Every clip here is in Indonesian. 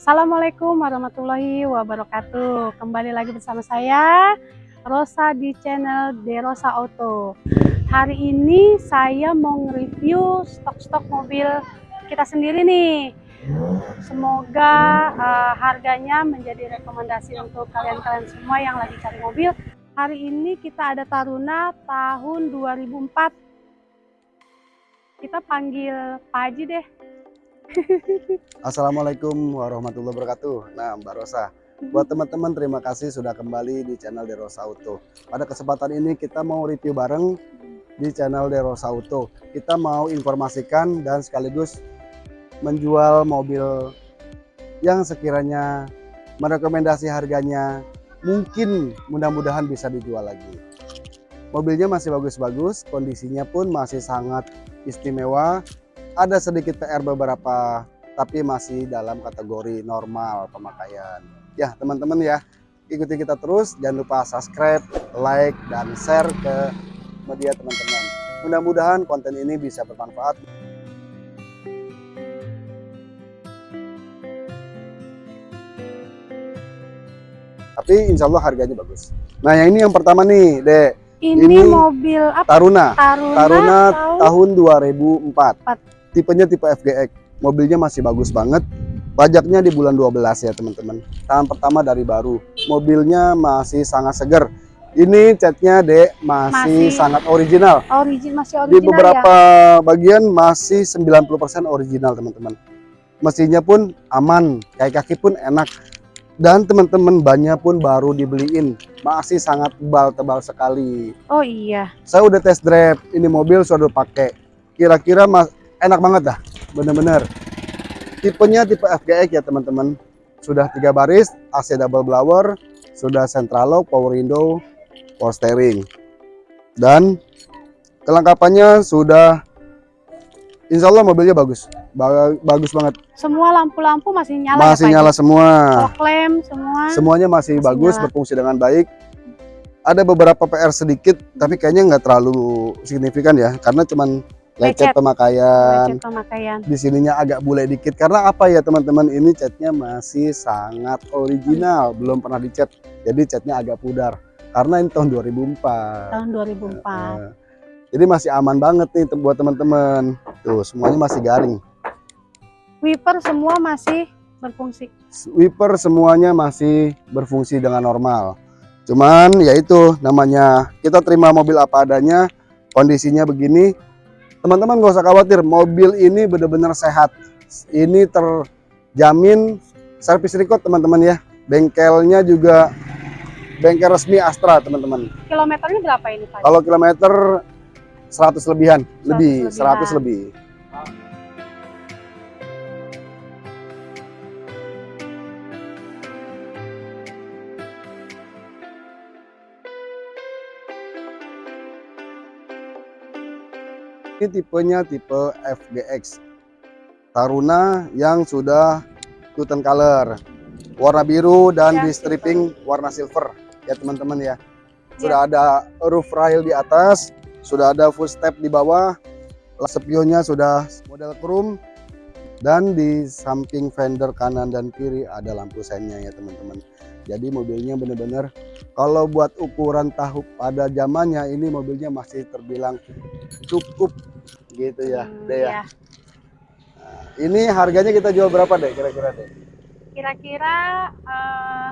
Assalamualaikum warahmatullahi wabarakatuh. Kembali lagi bersama saya Rosa di channel Derosa Auto. Hari ini saya mau nge-review stok-stok mobil kita sendiri nih. Semoga uh, harganya menjadi rekomendasi untuk kalian-kalian semua yang lagi cari mobil. Hari ini kita ada Taruna tahun 2004. Kita panggil Pak deh. Assalamualaikum warahmatullahi wabarakatuh. Nah, Mbak Rosa, buat teman-teman terima kasih sudah kembali di channel Derosa Auto. Pada kesempatan ini kita mau review bareng di channel Derosa Auto. Kita mau informasikan dan sekaligus menjual mobil yang sekiranya merekomendasi harganya mungkin mudah-mudahan bisa dijual lagi. Mobilnya masih bagus-bagus, kondisinya pun masih sangat istimewa, ada sedikit PR beberapa tapi masih dalam kategori normal pemakaian. Ya teman-teman ya ikuti kita terus. Jangan lupa subscribe like dan share ke media teman-teman. Mudah-mudahan konten ini bisa bermanfaat. Tapi insya Allah harganya bagus. Nah yang ini yang pertama nih dek. Ini, ini mobil apa? Taruna. Taruna, Taruna tahun 2004 tipenya tipe FGX mobilnya masih bagus banget. Pajaknya di bulan 12 ya teman-teman. Tahun pertama dari baru. Mobilnya masih sangat segar. Ini catnya dek masih, masih sangat original. Origin masih original di beberapa ya? bagian masih 90% original teman-teman. Mesinnya pun aman kayak kaki pun enak. Dan teman-teman bannya pun baru dibeliin. Masih sangat tebal-tebal sekali. Oh iya. Saya udah test drive ini mobil sudah pakai. Kira-kira mas enak banget dah bener-bener. Tipenya tipe FGX ya teman-teman. Sudah tiga baris AC double blower sudah central lock power window power steering. Dan kelengkapannya sudah Insya Allah mobilnya bagus. Bagus banget. Semua lampu-lampu masih nyala ya, masih ya, nyala semua. Klem semua. Semuanya masih, masih bagus nyala. berfungsi dengan baik. Ada beberapa PR sedikit tapi kayaknya nggak terlalu signifikan ya karena cuman lecet, pemakaian. lecet pemakaian. Di sininya agak bule dikit karena apa ya teman-teman ini catnya masih sangat original, belum pernah dicat. Jadi catnya agak pudar karena ini tahun 2004. Tahun 2004. Nah, jadi masih aman banget nih buat teman-teman. Tuh, semuanya masih garing. Wiper semua masih berfungsi. Wiper semuanya masih berfungsi dengan normal. Cuman ya itu namanya kita terima mobil apa adanya, kondisinya begini, teman-teman gak usah khawatir. Mobil ini benar-benar sehat. Ini terjamin servis record teman-teman ya. Bengkelnya juga bengkel resmi Astra teman-teman. Kilometernya berapa ini Pak? kalau kilometer 100 lebihan. 100 lebih lebihan. 100 lebih Ini tipenya tipe FGX Taruna yang sudah Tuten color. Warna biru dan ya, di stripping silver. warna silver. Ya teman-teman ya. Sudah ya. ada roof rail di atas sudah ada full step di bawah spionnya sudah model chrome dan di samping fender kanan dan kiri ada lampu seinnya ya teman-teman jadi mobilnya benar-benar kalau buat ukuran tahu pada zamannya ini mobilnya masih terbilang cukup gitu ya hmm, deh ya. iya. nah, ini harganya kita jual berapa deh kira-kira deh kira-kira eh,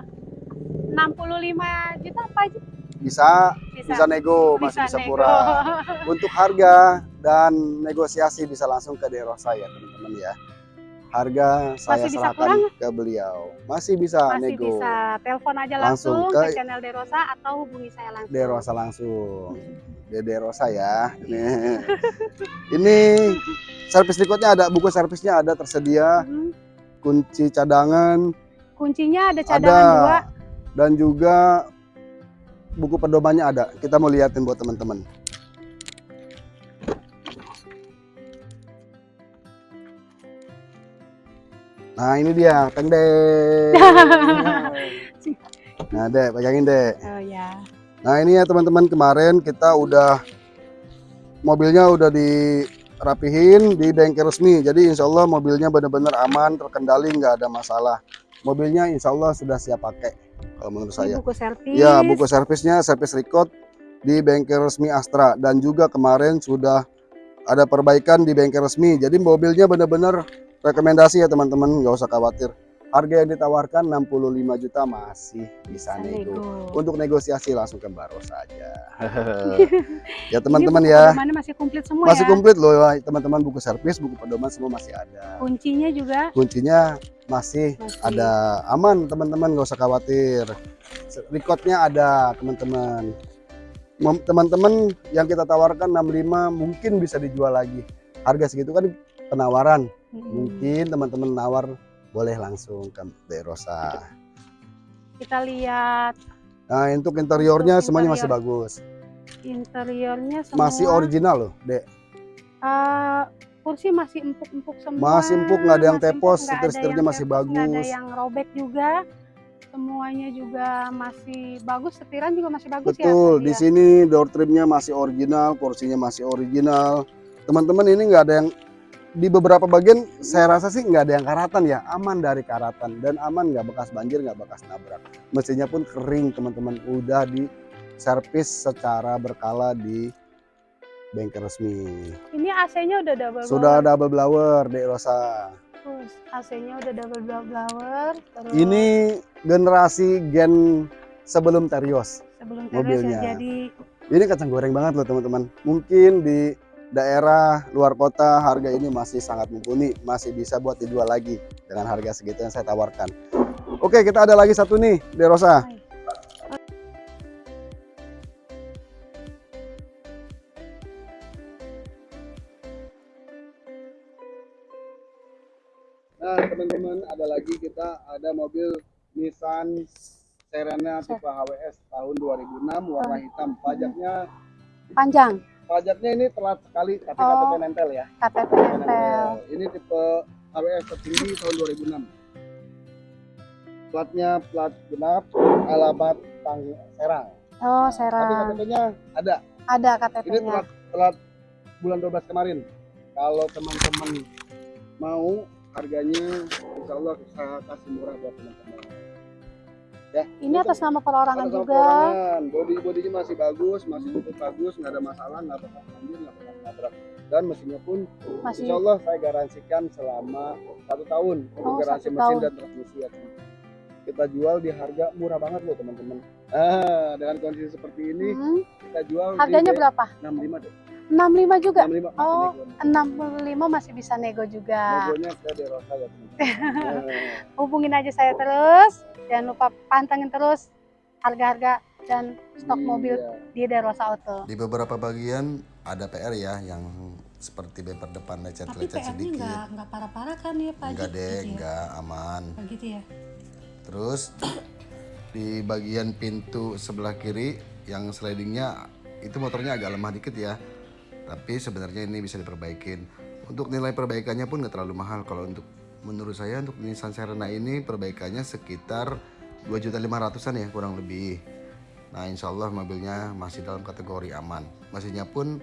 enam puluh lima juta apa aja? Bisa bisa, bisa nego bisa masih bisa nego. murah. Untuk harga dan negosiasi bisa langsung ke Derosa ya teman-teman ya harga saya masih serahkan ke beliau. Masih bisa masih nego. bisa. Telepon aja langsung, langsung ke, ke channel Derosa atau hubungi saya langsung. Derosa langsung. Dede Rosa ya. Ini, ini servis berikutnya ada buku servisnya ada tersedia. Hmm. Kunci cadangan. Kuncinya ada cadangan ada. juga. Dan juga buku pedomannya ada. Kita mau liatin buat teman-teman. Nah ini dia, Kang Dek. nah Dek, pegangin Dek. Oh ya. Nah ini ya teman-teman kemarin kita udah mobilnya udah di rapihin di bengkel resmi. Jadi insya Allah mobilnya benar-benar aman, terkendali, nggak ada masalah. Mobilnya insya Allah sudah siap pakai kalau menurut Ini saya. buku servis. Ya, buku servisnya servis record di bengkel resmi Astra dan juga kemarin sudah ada perbaikan di bengkel resmi. Jadi mobilnya benar-benar rekomendasi ya teman-teman, nggak usah khawatir. Harga yang ditawarkan 65 juta masih bisa nego. nego. Untuk negosiasi langsung ke Baros saja. ya teman-teman ya. masih komplit semua Masih ya. komplit loh teman-teman buku servis, buku pedoman semua masih ada. Kuncinya juga Kuncinya masih masih ada aman teman-teman nggak usah khawatir recordnya ada teman-teman teman-teman yang kita tawarkan 65 mungkin bisa dijual lagi harga segitu kan penawaran Mungkin teman-teman nawar boleh langsung ke Derosa Kita lihat nah untuk interiornya Untuk semuanya masih bagus interiornya semua. masih original loh dek Eh, kursi masih empuk-empuk semua. Masih empuk, nggak ada yang Masih tepos, setir-setirnya masih tepos, nggak ada bagus. yang robek juga. Semuanya juga masih bagus, setiran juga masih bagus ya. betul tadi di ya? sini door trimnya masih original kursinya masih original teman-teman ini nggak ada yang di beberapa bagian saya rasa sih nggak ada yang karatan ya aman dari karatan dan aman nggak bekas banjir nggak bekas nabrak mesinnya pun kering teman-teman udah di servis secara berkala di bengkel resmi Ini AC-nya udah double sudah blower. double blower Dek Rosa AC-nya udah double blower. Terus ini generasi gen sebelum Terios sebelum Terios mobilnya. ya jadi Ini kacang goreng banget loh teman-teman. Mungkin di daerah luar kota harga ini masih sangat mumpuni, masih bisa buat dijual lagi dengan harga segitu yang saya tawarkan. Oke, kita ada lagi satu nih, Derosa. Nah, teman-teman, ada lagi kita ada mobil Nissan Serena tipe HWS tahun 2006 warna hitam. Pajaknya panjang pajaknya ini telat sekali tapi Oh. KTP nempel ya. KTP nempel. Ini tipe HWS tertinggi tahun 2006. Platnya plat genap, alamat Tang Serang. Oh, Tapi Serang. KTP-nya ada. Ada Ini KTP-nya. telat telat bulan 12 kemarin. Kalau teman-teman mau harganya insya Allah saya kasih murah buat teman-teman. Ya, Ini atas nama perorangan juga. perorangan. Body bodinya masih bagus, masih cukup bagus, nggak ada masalah, nggak bekas banjir, nggak bekas nabrak. Dan mesinnya pun, Masih insya Allah saya garansikan selama satu tahun untuk Oh, garansi mesin tahun. dan transmisi ya. Kita jual di harga murah banget loh teman-teman. Ah, dengan kondisi seperti ini Hmm, kita jual harganya di berapa? 65 deh. 65 juga. 65 masih Oh. nego. 65 masih bisa nego juga. Negonya ke Derosa ya teman-teman. Nah, Hubungin aja saya terus. Jangan lupa pantengin terus harga-harga dan stok mobil iya. di Derosa Auto. Di beberapa bagian ada PR ya yang seperti bemper depan Tapi lecet-lecet sedikit. nggak nggak parah-parah kan ya Pak Enggak Haji? deh, Gitu ya? enggak aman. Oh, gitu ya. Terus di bagian pintu sebelah kiri yang slidingnya itu motornya agak lemah dikit ya. Tapi sebenarnya ini bisa diperbaikin. Untuk nilai perbaikannya pun nggak terlalu mahal kalau untuk menurut saya untuk Nissan Serena ini perbaikannya sekitar 2.500-an ya kurang lebih. Nah insya Allah mobilnya masih dalam kategori aman. Mesinnya pun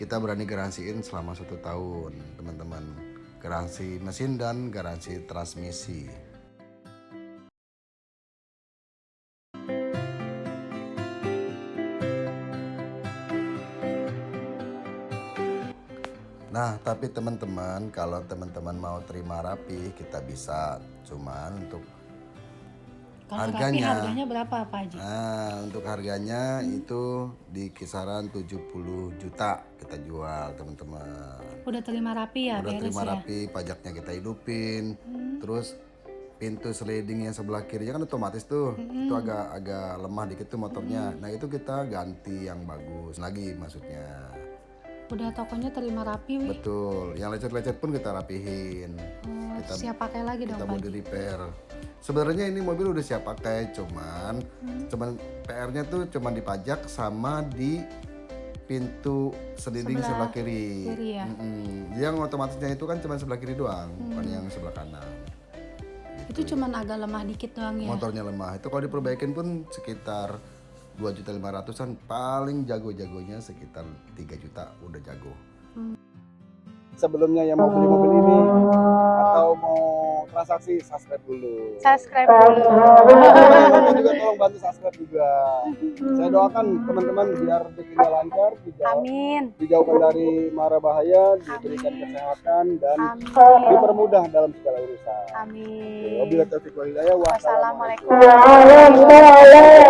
kita berani garansiin selama satu tahun teman-teman. Garansi mesin dan garansi transmisi. Tapi teman-teman, kalau teman-teman mau terima rapi, kita bisa. Cuman untuk Kalau rapi Harganya. harganya berapa Pak Haji? Nah, untuk harganya itu di kisaran 70 juta kita jual, teman-teman. Udah terima rapi ya, Udah terima ya. rapi, pajaknya kita hidupin. Hmm. Terus pintu sliding yang sebelah kirinya kan otomatis tuh. Mm-mm. Itu agak agak lemah dikit tuh motornya. Nah, itu kita ganti yang bagus lagi maksudnya. Udah tokonya terima rapi, Wi. Betul. Yang lecet-lecet pun kita rapihin. Oh, Kita- siap pakai lagi dong kita mau di repair. Sebenarnya ini mobil udah siap pakai, cuman Hmm. cuman PR-nya tuh cuman dipajak sama di pintu sliding Sebelah sebelah, kiri. kiri ya? Mm-mm. Yang otomatisnya itu kan cuma sebelah kiri doang, bukan Hmm. yang sebelah kanan. Itu cuman agak lemah dikit doang ya. Motornya lemah. Itu kalau diperbaikin pun sekitar 2.500-an paling jago-jagonya sekitar 3 juta udah jago. sebelumnya yang mau beli mobil ini atau mau transaksi subscribe dulu. Subscribe dulu. Teman-teman juga tolong bantu subscribe juga. Saya doakan teman-teman biar rezekinya lancar, dijauh- Amin. dijauhkan dari mara bahaya, diberikan kesehatan dan Amin. dipermudah dalam segala urusan. Amin. Wabillahi taufiq wal hidayah. Wassalamualaikum. Wassalamualaikum.